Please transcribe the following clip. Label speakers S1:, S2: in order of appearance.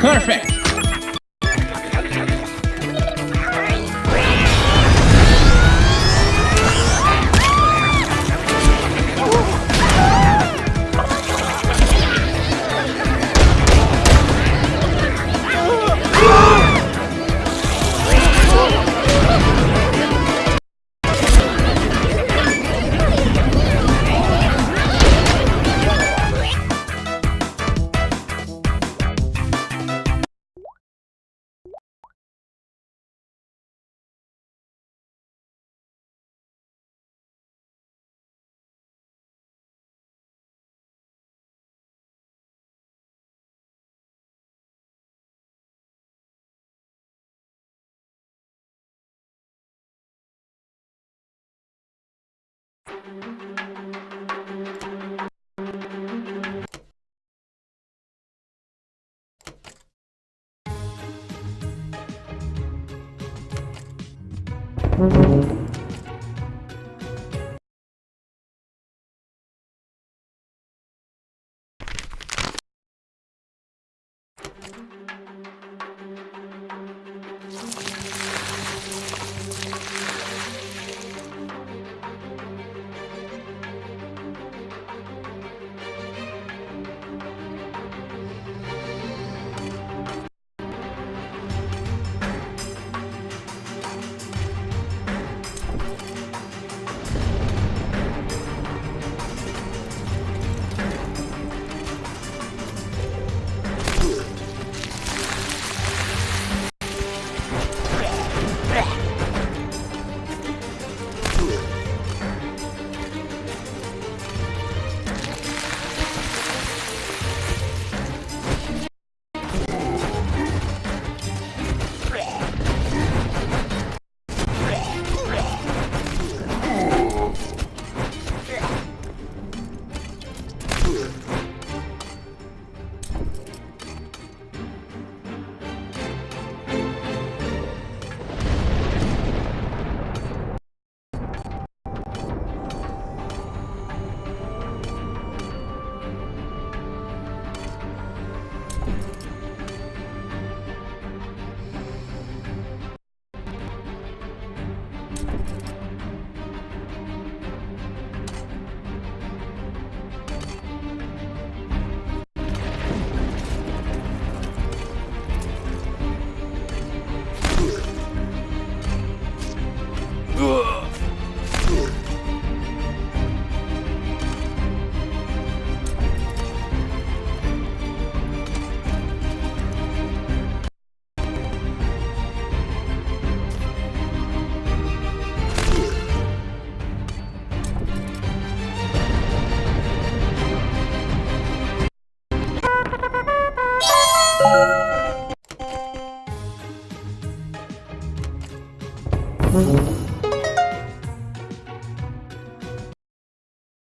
S1: Perfect.
S2: Música